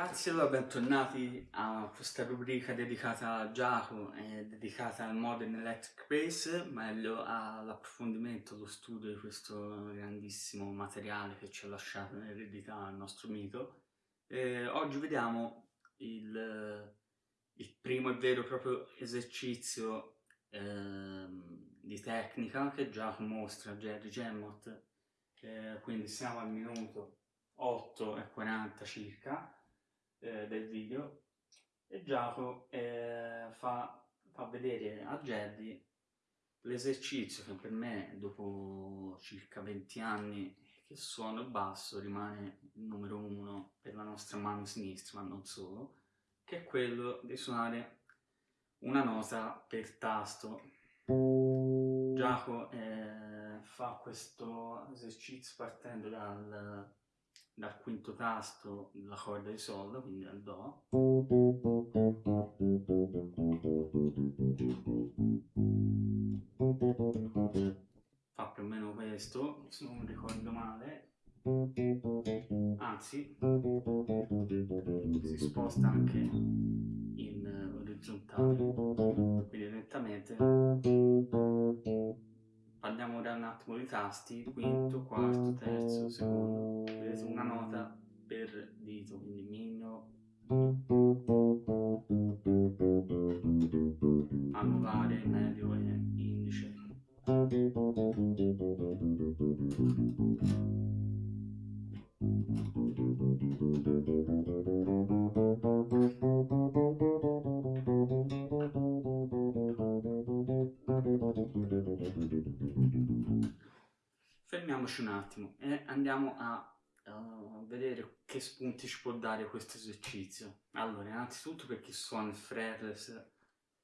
ragazzi, allora bentornati a questa rubrica dedicata a Giacomo e dedicata al Modern Electric Bass, meglio all'approfondimento, allo studio di questo grandissimo materiale che ci ha lasciato in eredità il nostro mito. E oggi vediamo il, il, primo e vero proprio esercizio eh, di tecnica che Giacomo mostra a Jerry Gemmott, eh, quindi siamo al minuto 8 e 40 circa eh, del video. E Giacomo eh, fa, fa, vedere a Jerry l'esercizio che per me dopo circa 20 anni che suono il basso rimane il numero uno per la nostra mano sinistra ma non solo che è quello di suonare una nota per tasto. Giacomo eh, fa questo esercizio partendo dal dal quinto tasto la corda di Sol, quindi dal Do. Fa più o meno questo, se non ricordo male. Attimo di tasti, quinto, quarto, terzo, secondo, vedete una nota per dito, quindi mino, anulare, medio e indice. Fermiamoci un attimo e andiamo a uh, vedere che spunti ci può dare questo esercizio. Allora, innanzitutto per chi suona il fretless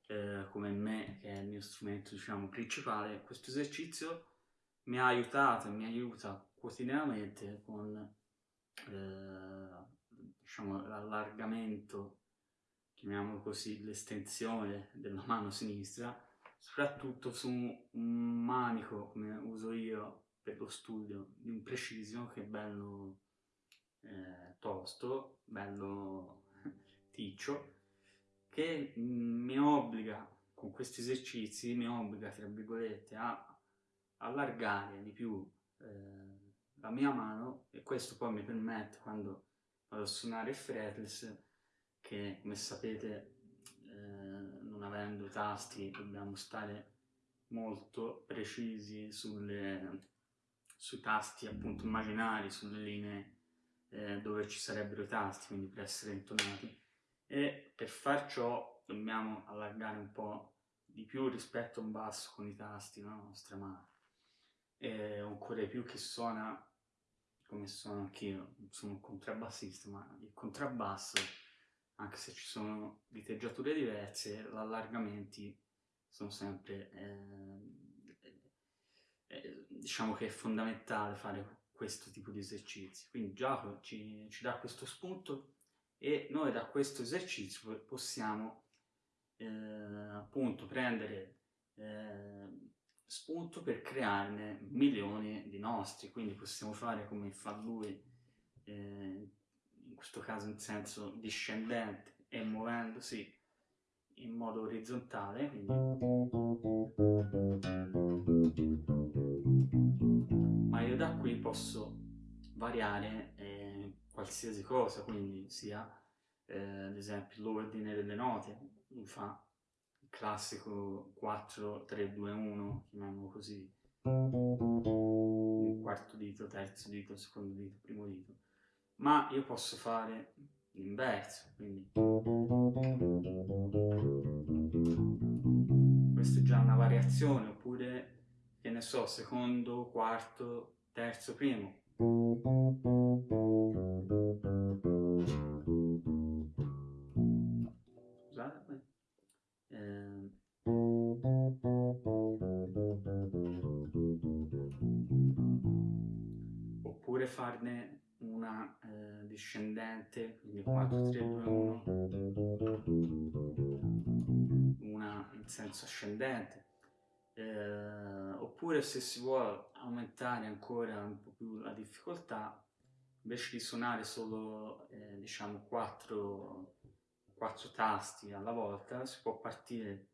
eh, come me, che è il mio strumento diciamo principale, questo esercizio mi ha aiutato e mi aiuta quotidianamente con eh, diciamo, l'allargamento, chiamiamolo così, l'estensione della mano sinistra soprattutto su un manico come uso io per lo studio di un Precision che è bello eh, tosto, bello ticcio, che mi obbliga, con questi esercizi, mi obbliga, tra virgolette, a allargare di più eh, la mia mano e questo poi mi permette, quando vado a suonare il fretless, che come sapete avendo tasti dobbiamo stare molto precisi sulle, sui tasti appunto immaginari, sulle linee eh, dove ci sarebbero i tasti, quindi per essere intonati. E per far ciò dobbiamo allargare un po' di più rispetto a un basso con i tasti, no? la nostra mano. E ancora di più che suona come suono anch'io, sono un contrabbassista, ma il contrabbasso anche se ci sono diteggiature diverse, gli allargamenti sono sempre, eh, diciamo che è fondamentale fare questo tipo di esercizi. Quindi Giacomo ci, ci dà questo spunto e noi da questo esercizio possiamo eh, appunto prendere eh, spunto per crearne milioni di nostri, quindi possiamo fare come fa lui eh, in questo caso in senso discendente e muovendosi in modo orizzontale, quindi ma io da qui posso variare eh, qualsiasi cosa, quindi sia eh, ad esempio l'ordine delle note, mi fa il classico 4, 3, 2, 1, chiamiamolo così, quarto dito, terzo dito, secondo dito, primo dito. Ma io posso fare l'inverso, quindi questa è già una variazione, oppure, che ne so, secondo, quarto, terzo, primo. 4, 3, 2, 1, una in senso ascendente, eh, oppure se si vuole aumentare ancora un po' più la difficoltà, invece di suonare solo, eh, diciamo, quattro, quattro tasti alla volta, si può partire,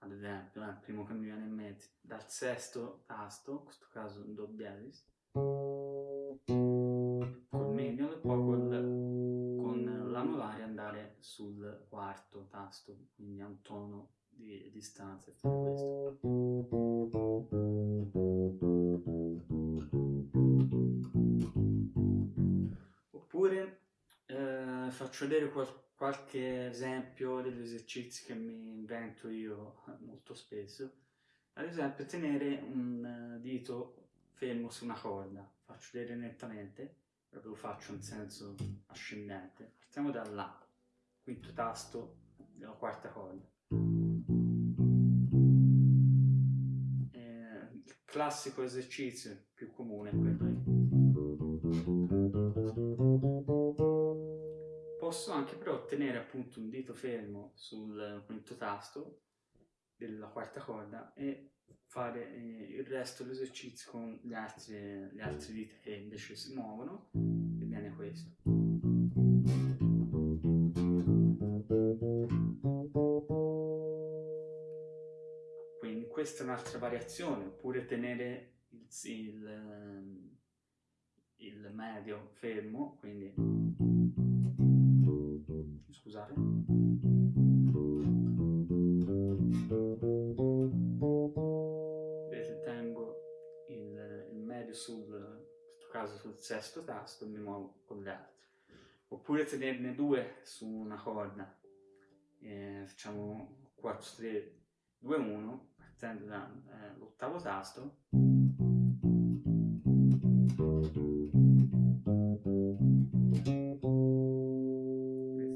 ad esempio, eh, primo che mi viene in mente, dal sesto tasto, in questo caso un do diesis, col medium e poi col, con l'anulare andare sul quarto tasto, quindi a un tono di distanza e questo. Oppure eh, faccio vedere qual qualche esempio degli esercizi che mi invento io molto spesso. Ad esempio tenere un dito fermo su una corda, faccio vedere nettamente, lo faccio in senso ascendente. Partiamo da là, quinto tasto della quarta corda. Eh, il classico esercizio più comune è quello lì. Posso anche però tenere appunto un dito fermo sul quinto tasto della quarta corda e fare eh, il resto dell'esercizio con gli altri, le altre dita che invece si muovono e viene questo. Questa è un'altra variazione, oppure tenere il, il, ehm, il medio fermo, quindi scusate. Vedete, tengo il, il medio sul, in questo caso sul sesto tasto e mi muovo con gli altri. Oppure tenerne due su una corda, eh, facciamo 4, 3, 2, 1 dall'ottavo eh, tasto.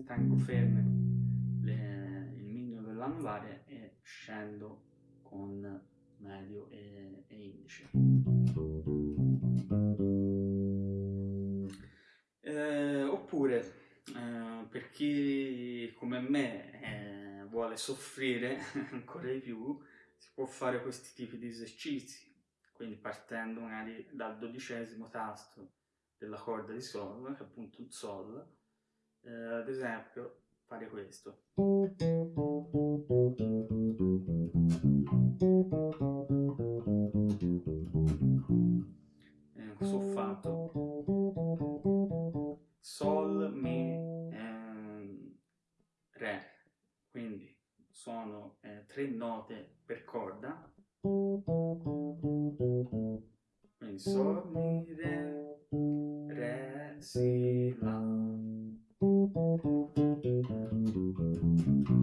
Tengo ferme le, il mignolo dell'anulare e scendo con medio e, e indice. Eh, oppure eh, per chi come me eh, vuole soffrire ancora di più si può fare questi tipi di esercizi, quindi partendo magari dal dodicesimo tasto della corda di Sol, che è appunto un Sol, eh, ad esempio fare questo. Sono eh, tre note per corda. Quindi Sol, Mi, Re, Re, Si, La.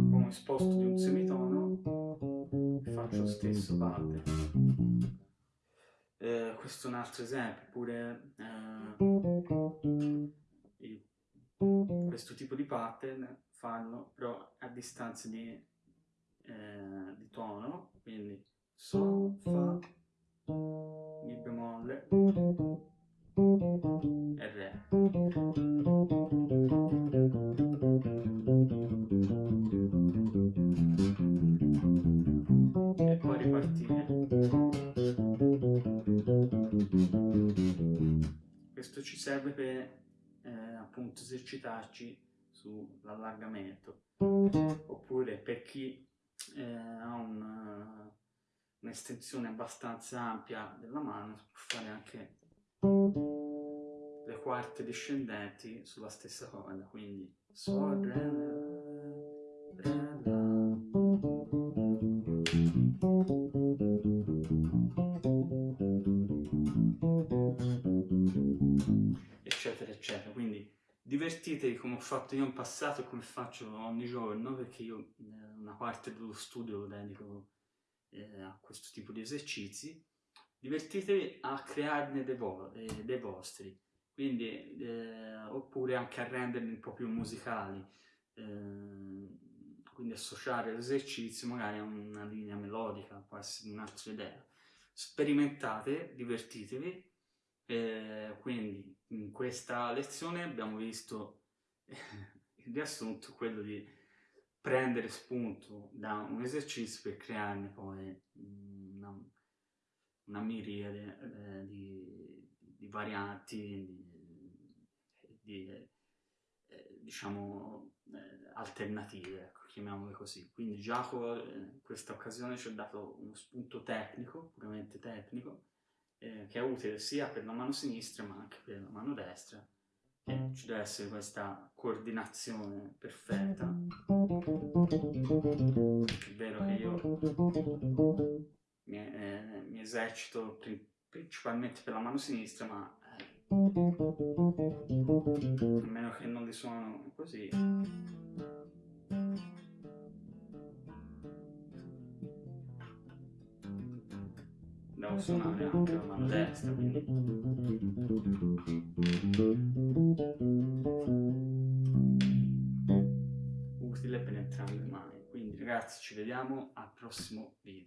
Come sposto di un semitono faccio lo stesso parte. Eh, questo è un altro esempio, oppure eh, questo tipo di pattern fanno però a distanza di eh, di tono, quindi Sol, Fa, Mi bemolle e Re. E poi ripartire. Questo ci serve per eh, appunto esercitarci sull'allargamento oppure per chi eh, ha un'estensione abbastanza ampia della mano, si può fare anche le quarte discendenti sulla stessa corda, quindi Sol, Re, Re, La. eccetera eccetera quindi divertitevi come ho fatto io in passato e come faccio ogni giorno perché io eh, una parte dello studio lo dedico eh, a questo tipo di esercizi, divertitevi a crearne dei, vo eh, dei vostri, quindi, eh, oppure anche a renderli un po' più musicali, eh, quindi associare l'esercizio magari a una linea melodica, può essere un'altra idea. Sperimentate, divertitevi, eh, quindi in questa lezione abbiamo visto il riassunto, quello di prendere spunto da un esercizio per crearne poi una, una miriade eh, di, di, varianti, di, di eh, diciamo, eh, alternative, ecco, chiamiamole così. Quindi Giacomo in questa occasione ci ha dato uno spunto tecnico, puramente tecnico, eh, che è utile sia per la mano sinistra ma anche per la mano destra, ci deve essere questa coordinazione perfetta. È vero che io mi, eh, mi esercito principalmente per la mano sinistra, ma a meno che non li suono così. Devo suonare anche la mano destra, quindi... Utile per entrambe le mani. Quindi ragazzi ci vediamo al prossimo video.